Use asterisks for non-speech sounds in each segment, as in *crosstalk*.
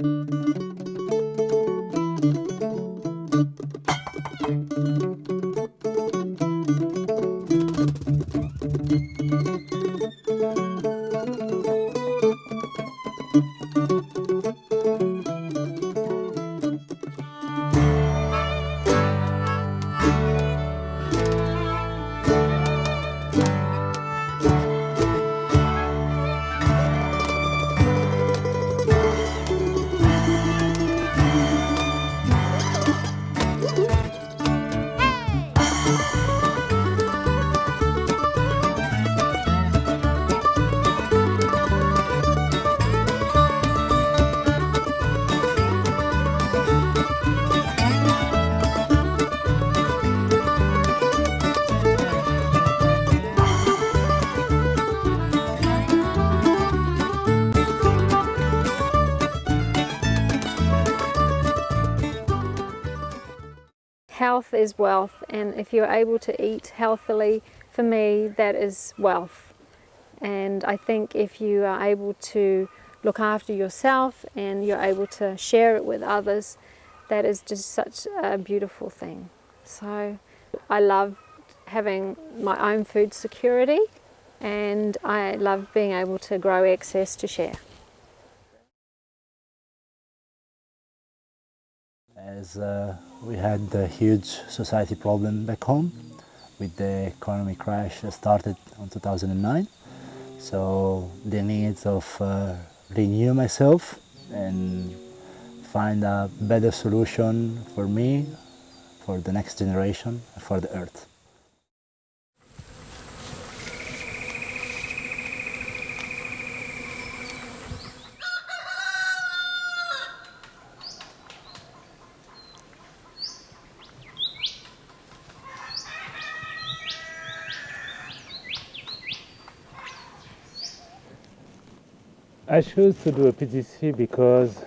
health is wealth and if you're able to eat healthily for me that is wealth and I think if you are able to look after yourself and you're able to share it with others that is just such a beautiful thing so I love having my own food security and I love being able to grow excess to share. As uh, we had a huge society problem back home with the economy crash that started in 2009. So the needs of uh, renew myself and find a better solution for me, for the next generation, for the earth. I chose to do a PDC because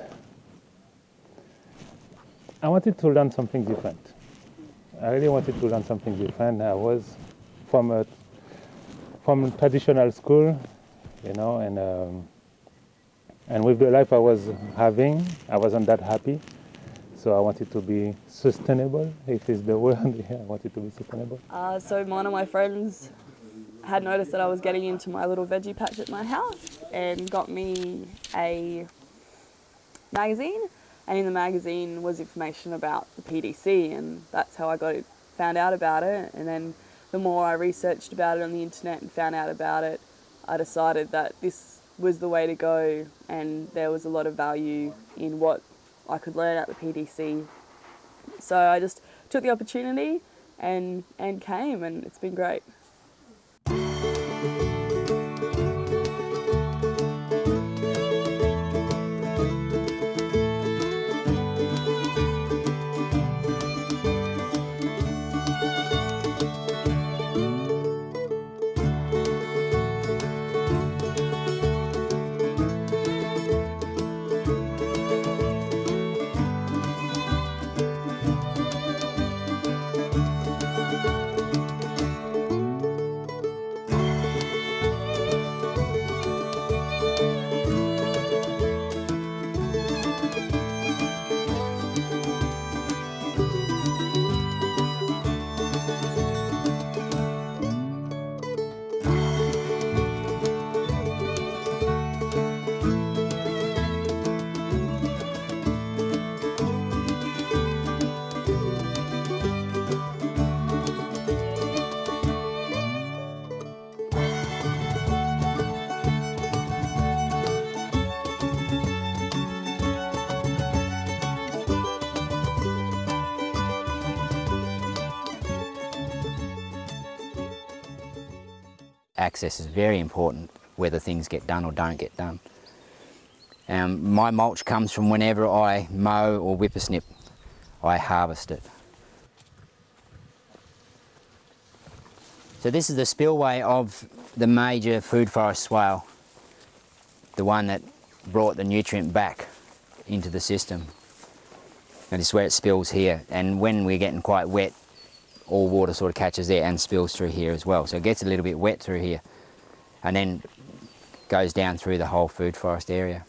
I wanted to learn something different. I really wanted to learn something different. I was from a from traditional school, you know, and um, and with the life I was having, I wasn't that happy. So I wanted to be sustainable, if it's the *laughs* word. yeah, I wanted to be sustainable. Uh, so one of my friends had noticed that I was getting into my little veggie patch at my house and got me a magazine and in the magazine was information about the PDC and that's how I got it, found out about it and then the more I researched about it on the internet and found out about it I decided that this was the way to go and there was a lot of value in what I could learn at the PDC so I just took the opportunity and and came and it's been great. Access is very important whether things get done or don't get done. Um, my mulch comes from whenever I mow or whippersnip, I harvest it. So this is the spillway of the major food forest swale, the one that brought the nutrient back into the system. And is where it spills here. And when we're getting quite wet, all water sort of catches there and spills through here as well. So it gets a little bit wet through here and then goes down through the whole food forest area.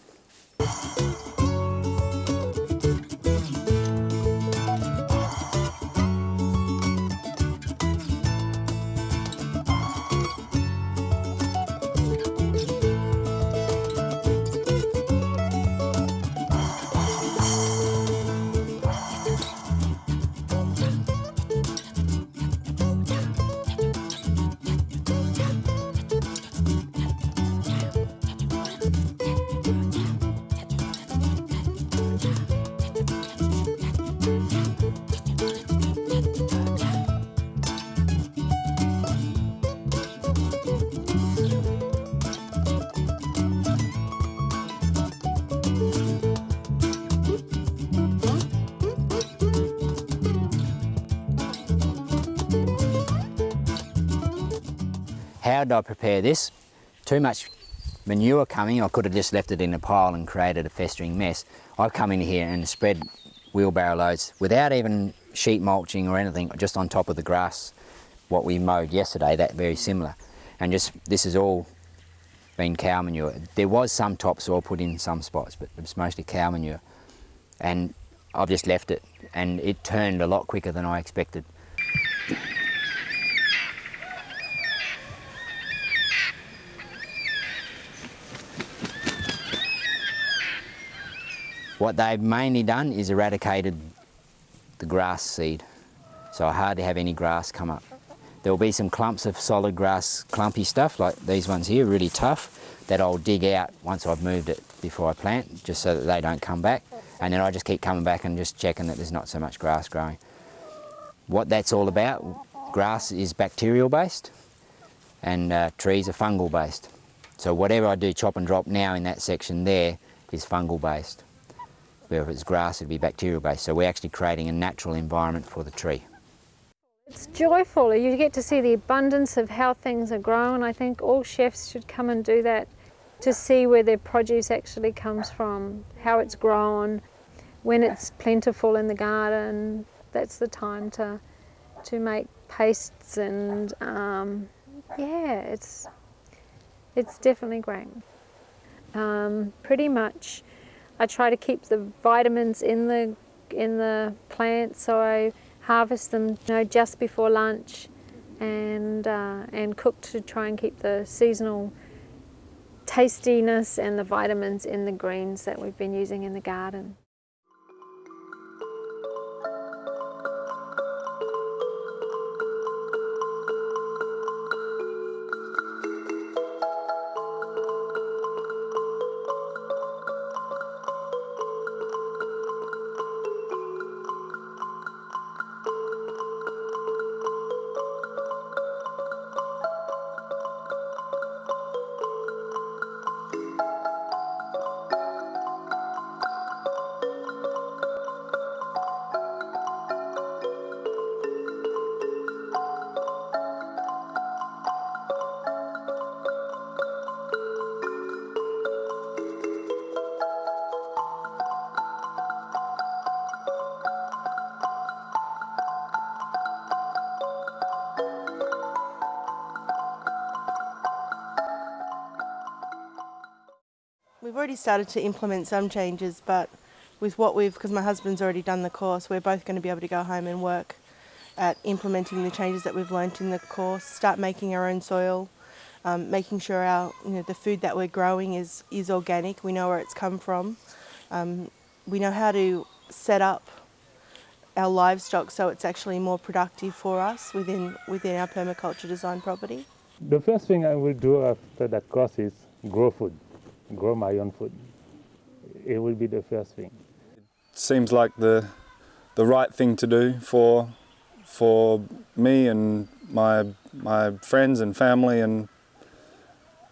How did I prepare this? Too much manure coming, I could have just left it in a pile and created a festering mess. I've come in here and spread wheelbarrow loads without even sheet mulching or anything, just on top of the grass, what we mowed yesterday, that very similar. And just, this is all been cow manure. There was some topsoil put in some spots, but it's mostly cow manure. And I've just left it, and it turned a lot quicker than I expected. What they've mainly done is eradicated the grass seed. So I hardly have any grass come up. There'll be some clumps of solid grass, clumpy stuff like these ones here, really tough, that I'll dig out once I've moved it before I plant, just so that they don't come back. And then I just keep coming back and just checking that there's not so much grass growing. What that's all about, grass is bacterial based and uh, trees are fungal based. So whatever I do chop and drop now in that section there is fungal based. If it's grass, it'd be bacterial based. So we're actually creating a natural environment for the tree. It's joyful. You get to see the abundance of how things are grown. I think all chefs should come and do that to see where their produce actually comes from, how it's grown, when it's plentiful in the garden. That's the time to to make pastes and um, yeah, it's it's definitely great. Um, pretty much, I try to keep the vitamins in the in the plant, so I harvest them you know, just before lunch and, uh, and cook to try and keep the seasonal tastiness and the vitamins in the greens that we've been using in the garden. We've already started to implement some changes, but with what we've, because my husband's already done the course, we're both going to be able to go home and work at implementing the changes that we've learnt in the course, start making our own soil, um, making sure our, you know, the food that we're growing is, is organic, we know where it's come from. Um, we know how to set up our livestock so it's actually more productive for us within, within our permaculture design property. The first thing I will do after that course is grow food, grow my own food. It will be the first thing. seems like the the right thing to do for for me and my my friends and family and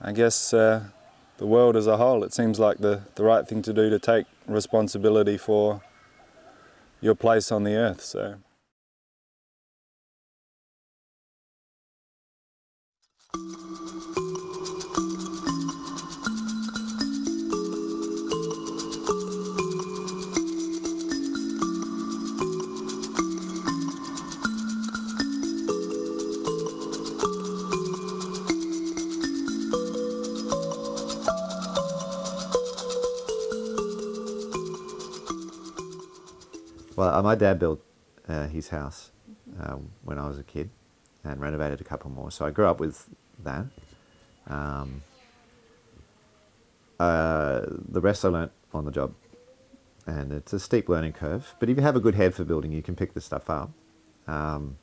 I guess uh, the world as a whole. It seems like the, the right thing to do to take responsibility for your place on the earth. So. Well, uh, my dad built uh, his house uh, when I was a kid and renovated a couple more. So I grew up with that. Um, uh, the rest I learnt on the job. And it's a steep learning curve. But if you have a good head for building, you can pick this stuff up. Um,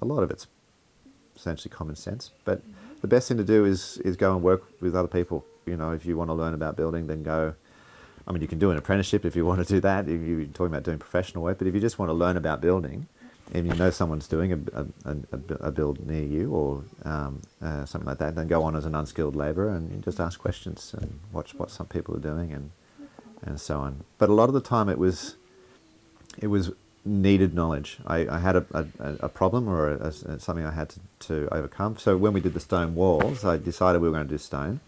a lot of it's essentially common sense. But the best thing to do is, is go and work with other people. You know, if you want to learn about building, then go I mean, you can do an apprenticeship if you want to do that, you're talking about doing professional work, but if you just want to learn about building, and you know someone's doing a, a, a, build near you or um, uh, something like that, then go on as an unskilled labourer and just ask questions and watch what some people are doing and, and so on. But a lot of the time it was, it was needed knowledge. I, I had a, a, a problem or a, something I had to, to overcome. So when we did the stone walls, I decided we were going to do stone.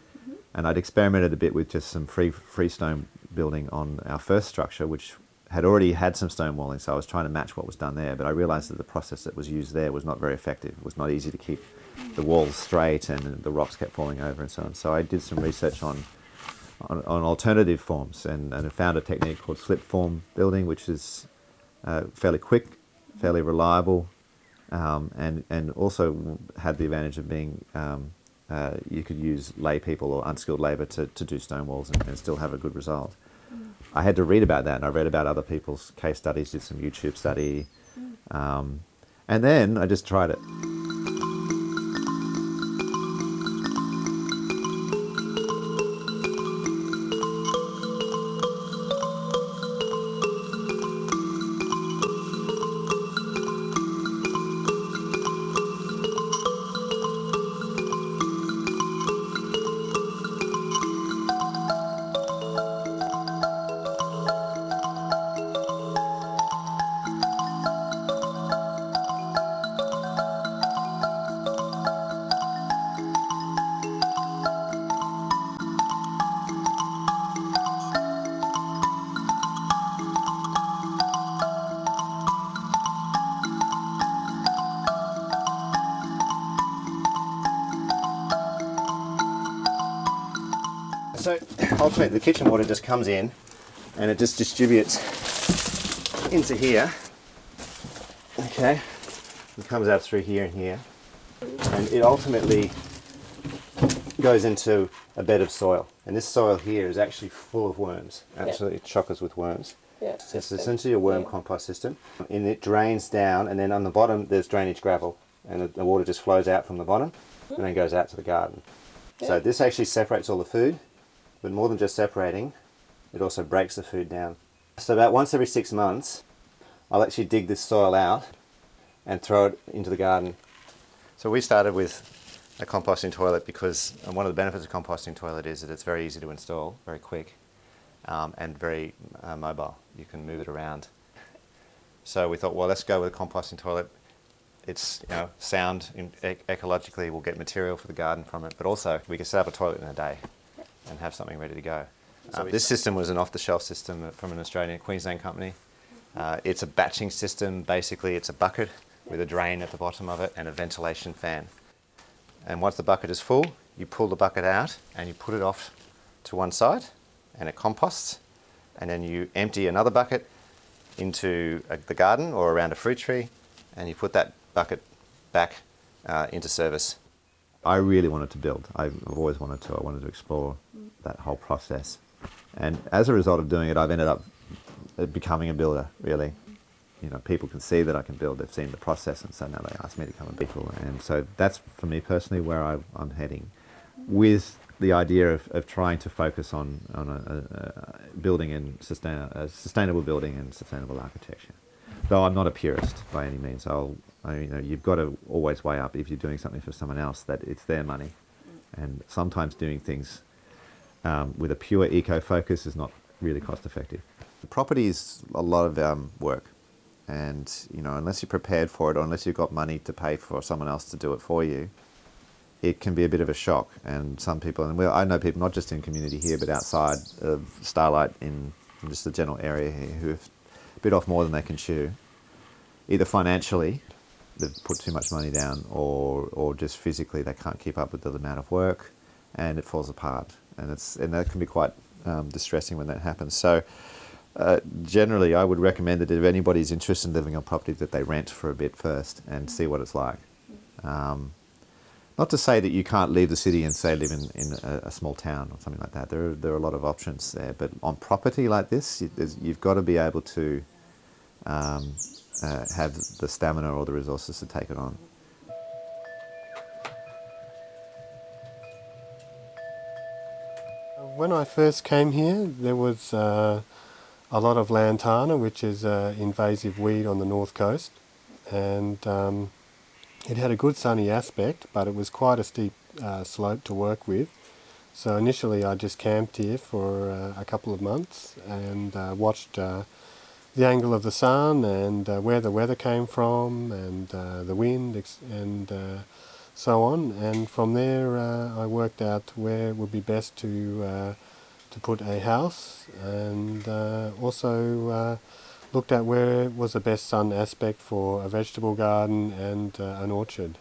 And I'd experimented a bit with just some free freestone building on our first structure, which had already had some stone walling, so I was trying to match what was done there. But I realised that the process that was used there was not very effective. It was not easy to keep the walls straight, and the rocks kept falling over and so on. So I did some research on on, on alternative forms, and, and found a technique called slip form building, which is uh, fairly quick, fairly reliable, um, and and also had the advantage of being um, uh, you could use lay people or unskilled labour to, to do stone walls and, and still have a good result. Mm. I had to read about that and I read about other people's case studies, did some YouTube study, mm. um, and then I just tried it. So ultimately the kitchen water just comes in and it just distributes into here. Okay, it comes out through here and here. And it ultimately goes into a bed of soil. And this soil here is actually full of worms, absolutely yeah. chockers with worms. Yeah. It's essentially a worm yeah. compost system. And it drains down and then on the bottom there's drainage gravel and the, the water just flows out from the bottom and then goes out to the garden. Yeah. So this actually separates all the food but more than just separating, it also breaks the food down. So about once every six months, I'll actually dig this soil out and throw it into the garden. So we started with a composting toilet because one of the benefits of composting toilet is that it's very easy to install, very quick, um, and very uh, mobile. You can move it around. So we thought, well, let's go with a composting toilet. It's you know sound in, ecologically. We'll get material for the garden from it, but also we can set up a toilet in a day and have something ready to go. Um, this system was an off-the-shelf system from an Australian Queensland company. Uh, it's a batching system. Basically, it's a bucket with a drain at the bottom of it and a ventilation fan. And once the bucket is full, you pull the bucket out and you put it off to one side and it composts. And then you empty another bucket into a, the garden or around a fruit tree and you put that bucket back uh, into service. I really wanted to build. I've always wanted to. I wanted to explore that whole process. And as a result of doing it, I've ended up becoming a builder, really. You know, people can see that I can build. They've seen the process, and so now they ask me to come and build. And so that's, for me personally, where I, am heading. With the idea of, of trying to focus on, on a, a building and sustain, a sustainable building and sustainable architecture. Though I'm not a purist by any means. I'll, I, you know, you've got to always weigh up if you're doing something for someone else that it's their money. And sometimes doing things um, with a pure eco focus is not really cost effective. The property is a lot of um, work and you know unless you're prepared for it or unless you've got money to pay for someone else to do it for you it can be a bit of a shock and some people and I know people not just in community here but outside of Starlight in, in just the general area here who have bit off more than they can chew either financially they've put too much money down or or just physically they can't keep up with the amount of work and it falls apart and it's and that can be quite um, distressing when that happens. So. Uh, generally, I would recommend that if anybody's interested in living on property, that they rent for a bit first and see what it's like. Um, not to say that you can't leave the city and say live in, in a, a, small town or something like that. There are, there are a lot of options there. But on property like this, you, have got to be able to um, uh, have the stamina or the resources to take it on. When I first came here, there was uh, a lot of lantana, which is an invasive weed on the north coast, and um, it had a good sunny aspect, but it was quite a steep uh, slope to work with. So initially I just camped here for uh, a couple of months and uh, watched uh, the angle of the sun and uh, where the weather came from and uh, the wind and uh, so on. And from there, uh, I worked out where it would be best to uh, to put a house, and uh, also uh, looked at where was the best sun aspect for a vegetable garden and uh, an orchard.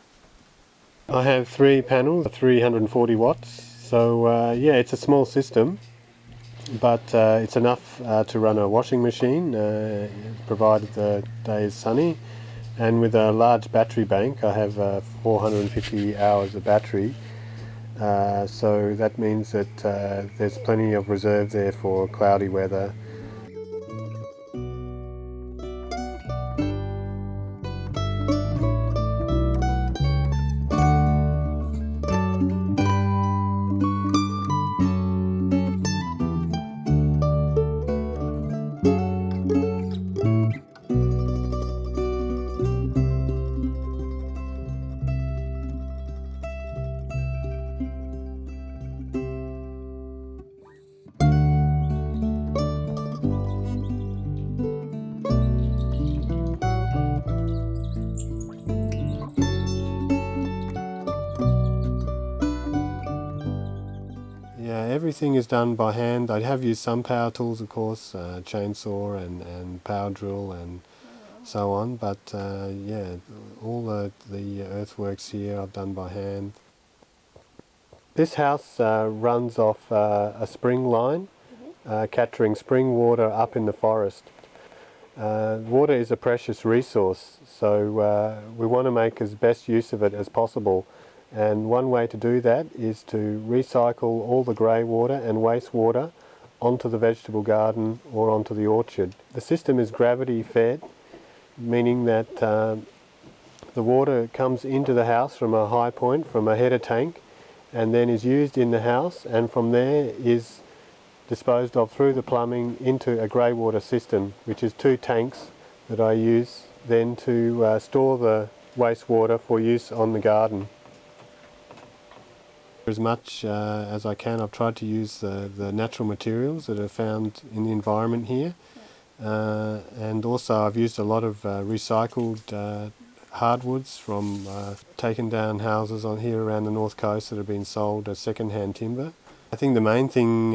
I have three panels, 340 watts. So uh, yeah, it's a small system, but it's enough to run a washing machine, provided the day is sunny. And with a large battery bank, I have uh, 450 hours of battery. Uh, so that means that uh, there's plenty of reserve there for cloudy weather. Done by hand. I have used some power tools, of course, uh, chainsaw and, and power drill and so on. But uh, yeah, all the, the earthworks here I've done by hand. This house uh, runs off uh, a spring line, uh, capturing spring water up in the forest. Uh, water is a precious resource, so uh, we want to make as best use of it as possible. And one way to do that is to recycle all the grey water and wastewater onto the vegetable garden or onto the orchard. The system is gravity fed, meaning that um, the water comes into the house from a high point, from a header tank, and then is used in the house, and from there is disposed of through the plumbing into a grey water system, which is two tanks that I use then to uh, store the wastewater for use on the garden. As much uh, as I can, I've tried to use the, the natural materials that are found in the environment here. Uh, and also I've used a lot of uh, recycled uh, hardwoods from uh, taken down houses on here around the north coast that have been sold as second-hand timber. I think the main thing,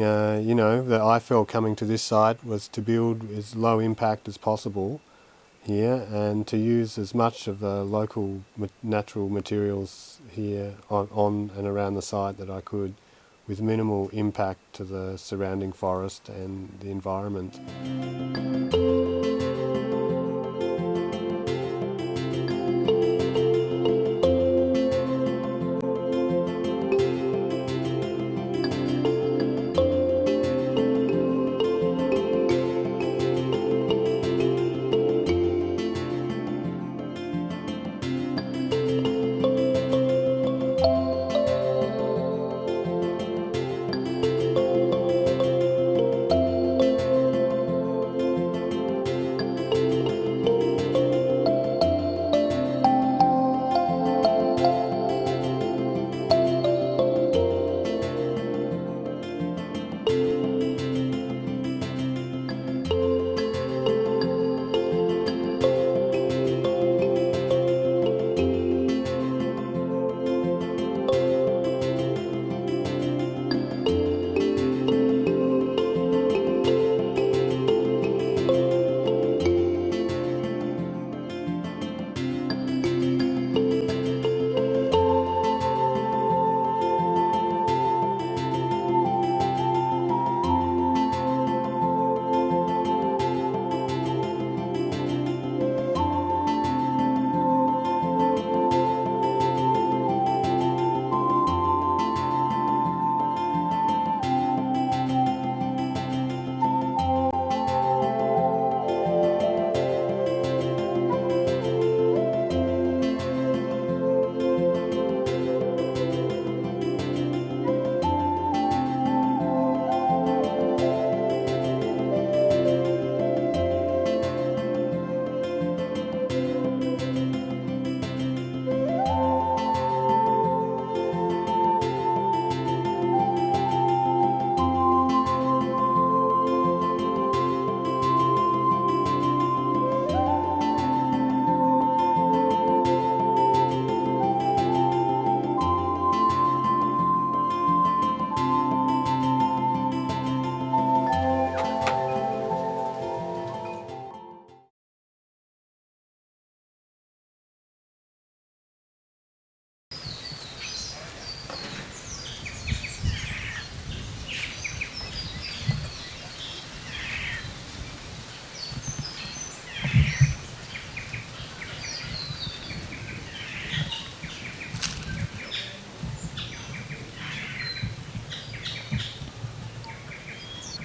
you know, that I felt coming to this site was to build as low impact as possible here and to use as much of the local natural materials here on, on and around the site that I could with minimal impact to the surrounding forest and the environment.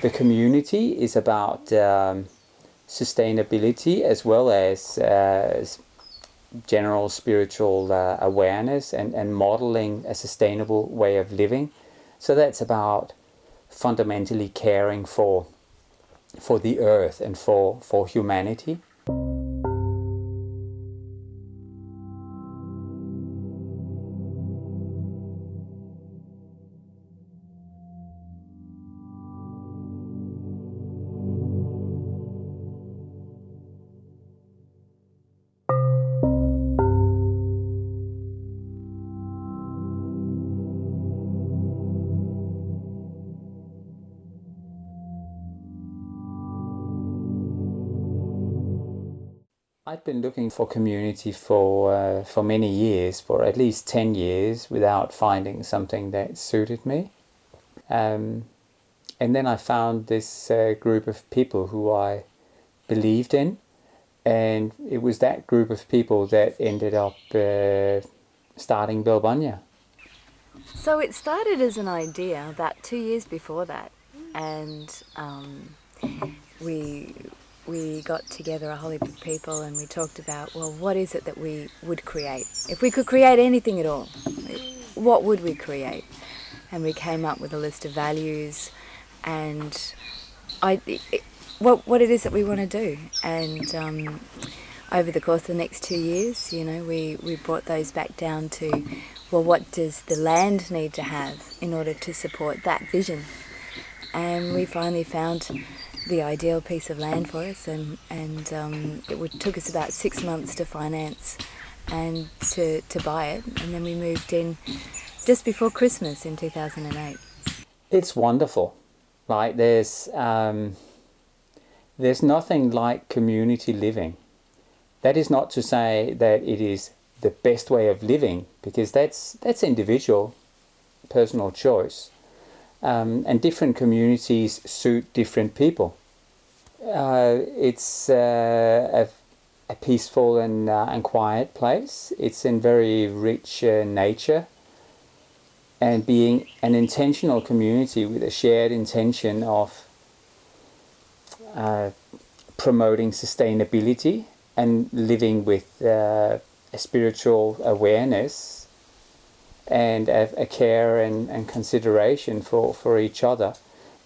The community is about um, sustainability as well as uh, general spiritual uh, awareness and, and modeling a sustainable way of living. So that's about fundamentally caring for for the earth and for, for humanity. Been looking for community for uh, for many years, for at least ten years, without finding something that suited me. Um, and then I found this uh, group of people who I believed in, and it was that group of people that ended up uh, starting Bellbunya. So it started as an idea about two years before that, and um, we we got together a whole heap of people and we talked about, well, what is it that we would create? If we could create anything at all, what would we create? And we came up with a list of values and I, what, what it is that we want to do. And um, over the course of the next two years, you know, we, we brought those back down to, well, what does the land need to have in order to support that vision? And we finally found the ideal piece of land for us, and and um, it would, took us about six months to finance and to to buy it, and then we moved in just before Christmas in 2008. It's wonderful. Like there's um, there's nothing like community living. That is not to say that it is the best way of living, because that's that's individual, personal choice. Um, and different communities suit different people. Uh, it's uh, a, a, peaceful and, uh, and quiet place. It's in very rich uh, nature and being an intentional community with a shared intention of uh, promoting sustainability and living with uh, a spiritual awareness and a, a care and, and, consideration for, for each other.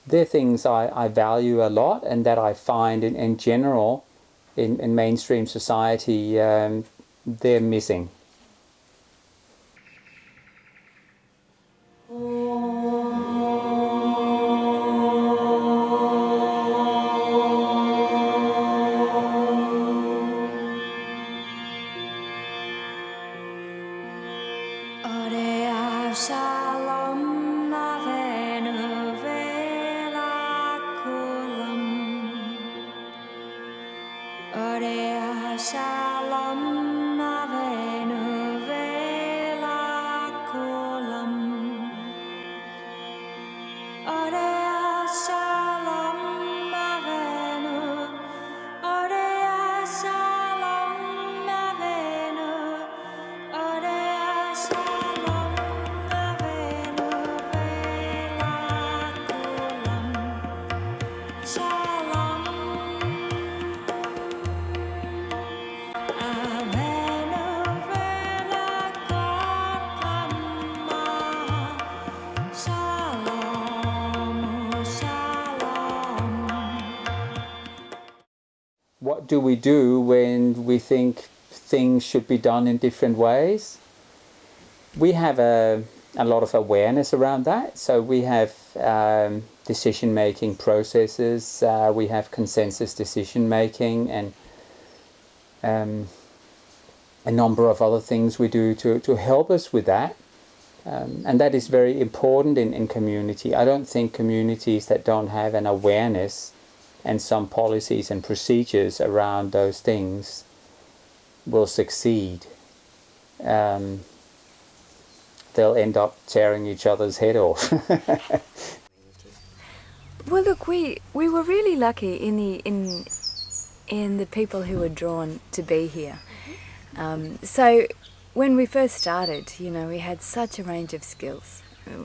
They're things I, I value a lot and that I find in, in general in, in mainstream society um, they're missing. Do we do when we think things should be done in different ways? We have a, a lot of awareness around that. So we have um, decision making processes, uh, we have consensus decision making, and um, a number of other things we do to, to help us with that. Um, and that is very important in, in community. I don't think communities that don't have an awareness and some policies and procedures around those things will succeed. Um, they'll end up tearing each other's head off. *laughs* well, look, we we were really lucky in the in in the people who were drawn to be here. Um, so when we first started, you know, we had such a range of skills.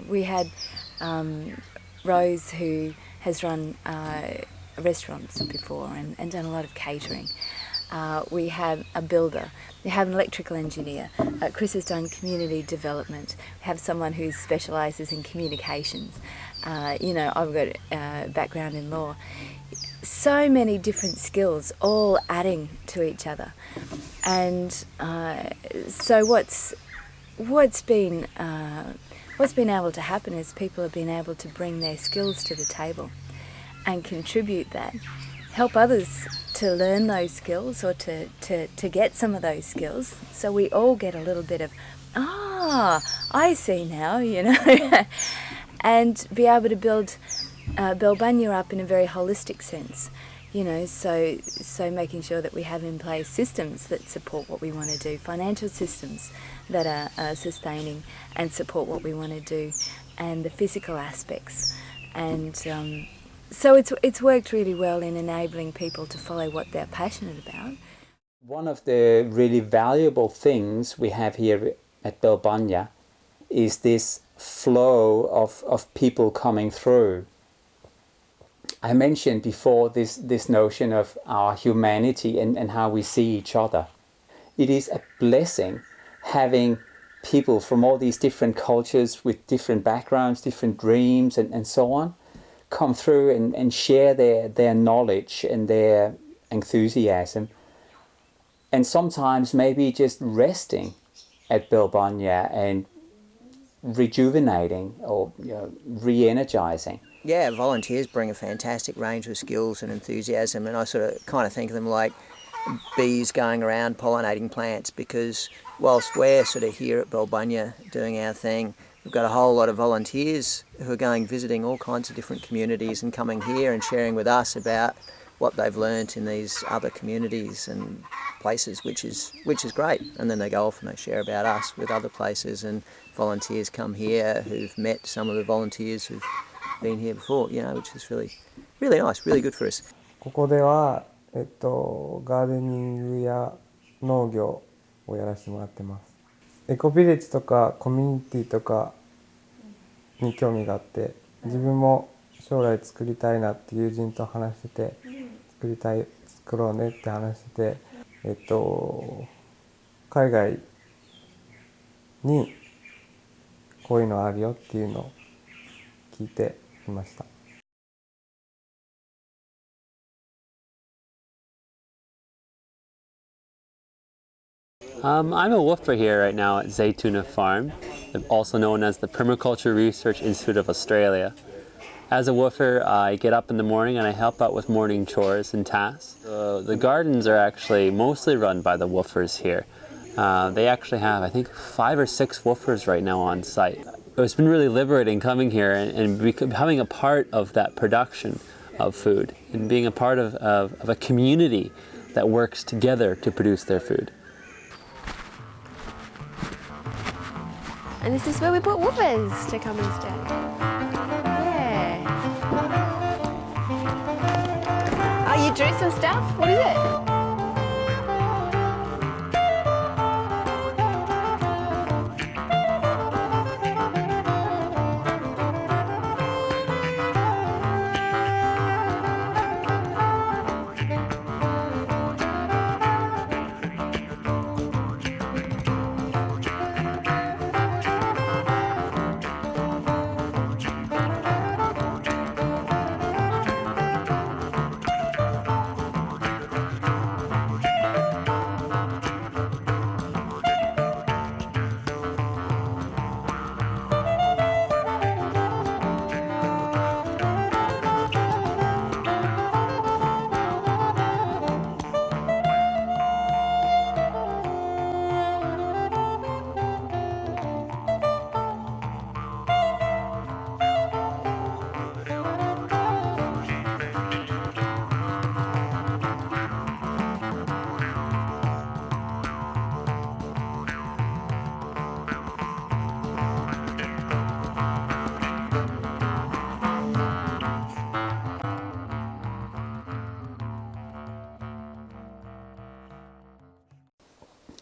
We had um, Rose who has run uh, restaurants before and, and done a lot of catering. Uh, we have a builder, we have an electrical engineer. Uh, Chris has done community development. We have someone who specialises in communications. Uh, you know, I've got a background in law. So many different skills, all adding to each other. And uh, so what's what's been uh, what's been able to happen is people have been able to bring their skills to the table and contribute that, help others to learn those skills or to, to, to get some of those skills. So we all get a little bit of, ah, I see now, *laughs* you know, and be able to build uh, Bellbunya up in a very holistic sense. You know, so so making sure that we have in place systems that support what we want to do, financial systems that are, are sustaining and support what we want to do, and the physical aspects, and um, so it's, it's worked really well in enabling people to follow what they're passionate about. One of the really valuable things we have here at Bellbunya is this flow of, of people coming through. I mentioned before this, this notion of our humanity and, and how we see each other. It is a blessing having people from all these different cultures with different backgrounds, different dreams and, and so on come through and, and share their, their knowledge and their enthusiasm. And sometimes maybe just resting at Bellbunya and rejuvenating or you know, re-energizing. Yeah, volunteers bring a fantastic range of skills and enthusiasm and I sort of kind of think of them like bees going around pollinating plants because whilst we're sort of here at Bellbunya doing our thing, We've got a whole lot of volunteers who are going visiting all kinds of different communities and coming here and sharing with us about what they've learnt in these other communities and places, which is which is great. And then they go off and they share about us with other places. And volunteers come here who've met some of the volunteers who've been here before, you know, which is really, really nice, really good for us. ここでは、えっと、ガーデニングや農業をやらせてもらってます。 エコビレッジとかコミュニティとかに興味があって自分も将来作りたいなって友人と話してて作りたい作ろうねって話しててえっと海外にこういうのあるよっていうのを聞いていました。Um, I'm a WWOOFer here right now at Zaytuna Farm, also known as the Permaculture Research Institute of Australia. As a WWOOFer, I get up in the morning and I help out with morning chores and tasks. Uh, the gardens are actually mostly run by the WWOOFers here. Uh, they actually have, I think, five or six WWOOFers right now on site. It's been really liberating coming here and, and becoming a part of that production of food and being a part of, of, of a community that works together to produce their food. And this is where we put WWOOFers to come and stay. Yeah. Oh, you drew some stuff? What is it?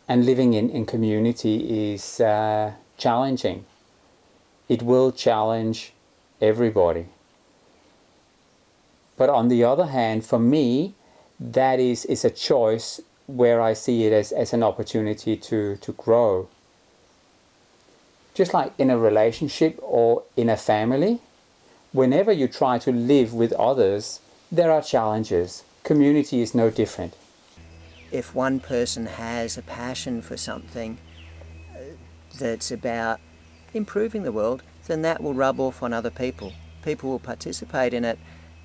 And living in, in community is uh, challenging. It will challenge everybody. But on the other hand, for me, that is, is a choice where I see it as, as an opportunity to, to grow. Just like in a relationship or in a family, whenever you try to live with others, there are challenges. Community is no different. If one person has a passion for something uh, that's about improving the world, then that will rub off on other people. People will participate in it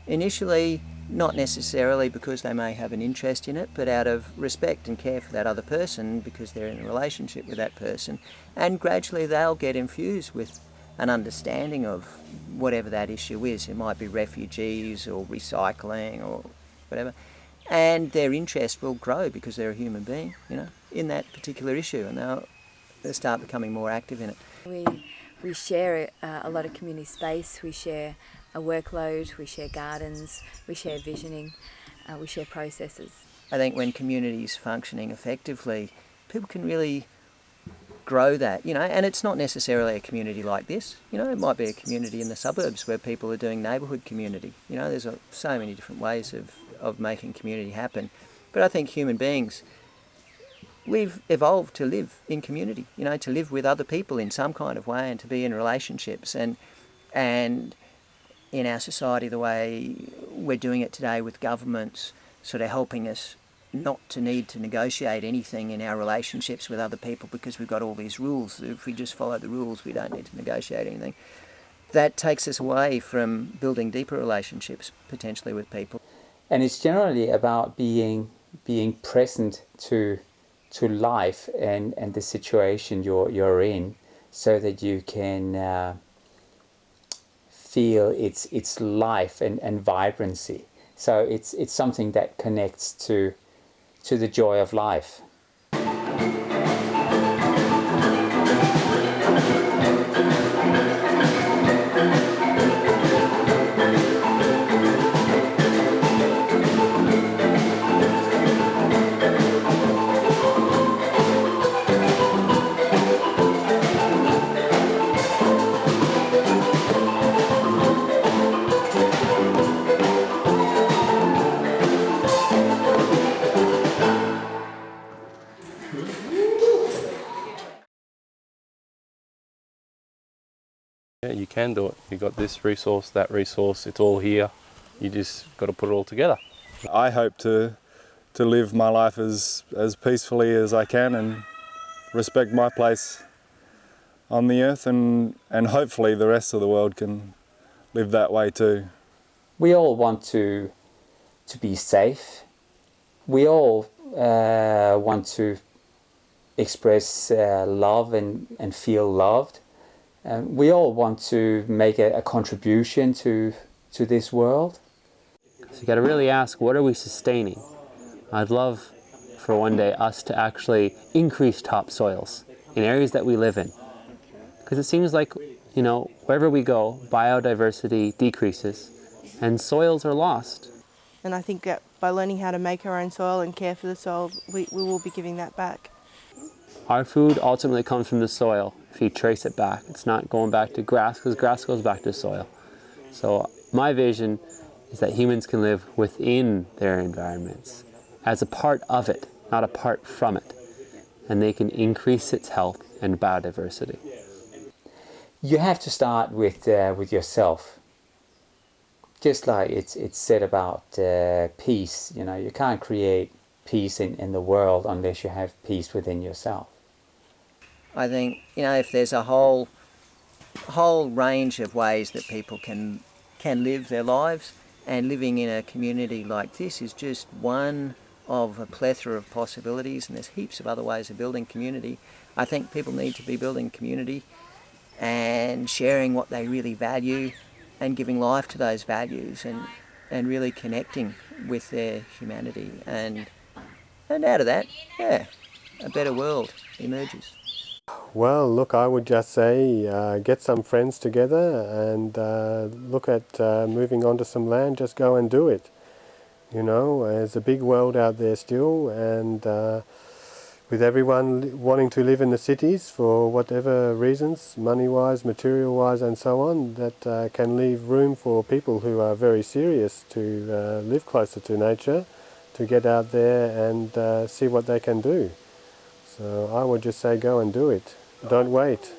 initially not necessarily because they may have an interest in it, but out of respect and care for that other person because they're in a relationship with that person. And gradually they'll get infused with an understanding of whatever that issue is. It might be refugees or recycling or whatever. And their interest will grow because they're a human being, you know, in that particular issue and they'll, they'll start becoming more active in it. We, we share uh, a lot of community space, we share a workload, we share gardens, we share visioning, uh, we share processes. I think when communities functioning effectively, people can really grow that, you know, and it's not necessarily a community like this, you know, it might be a community in the suburbs where people are doing neighbourhood community, you know, there's a, so many different ways of, of making community happen. But I think human beings, we've evolved to live in community, you know, to live with other people in some kind of way and to be in relationships and, and in our society the way we're doing it today with governments sort of helping us not to need to negotiate anything in our relationships with other people because we've got all these rules. If we just follow the rules, we don't need to negotiate anything. That takes us away from building deeper relationships potentially with people. And it's generally about being being present to to life and, and the situation you're you're in so that you can uh, feel its its life and, and vibrancy. So it's it's something that connects to to the joy of life. Can do it. You've got this resource, that resource, it's all here. You just got to put it all together. I hope to to live my life as, as peacefully as I can and respect my place on the earth and, and hopefully the rest of the world can live that way too. We all want to to be safe. We all uh, want to express uh, love and, and feel loved. Um, we all want to make a, a, contribution to, to this world. So you got to really ask, what are we sustaining? I'd love for one day us to actually increase topsoils in areas that we live in. Because it seems like, you know, wherever we go, biodiversity decreases and soils are lost. And I think that by learning how to make our own soil and care for the soil, we, we will be giving that back. Our food ultimately comes from the soil if you trace it back. It's not going back to grass because grass goes back to soil. So my vision is that humans can live within their environments as a part of it, not apart from it. And they can increase its health and biodiversity. You have to start with, uh, with yourself. Just like it's, it's said about uh, peace, you know, you can't create peace in, in the world unless you have peace within yourself. I think you know if there's a whole whole range of ways that people can can live their lives and living in a community like this is just one of a plethora of possibilities and there's heaps of other ways of building community. I think people need to be building community and sharing what they really value and giving life to those values and and really connecting with their humanity and and out of that, yeah, a better world emerges. Well, look, I would just say uh, get some friends together and uh, look at uh, moving onto some land, just go and do it. You know, there's a big world out there still and uh, with everyone wanting to live in the cities for whatever reasons, money-wise, material-wise, and so on, that uh, can leave room for people who are very serious to uh, live closer to nature, to get out there and see what they can do. So I would just say go and do it. Don't wait.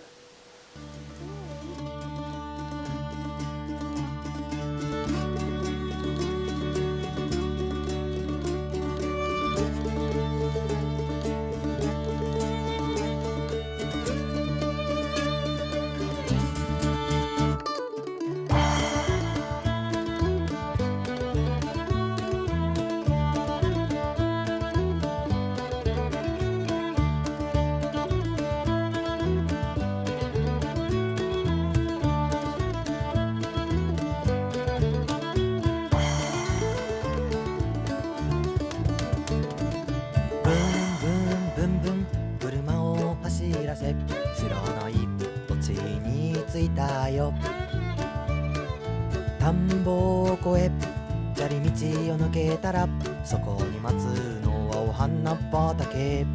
しらせ知らない土地に着いたよ。田んぼを越え砂利道を抜けたらそこに待つのはお花畑。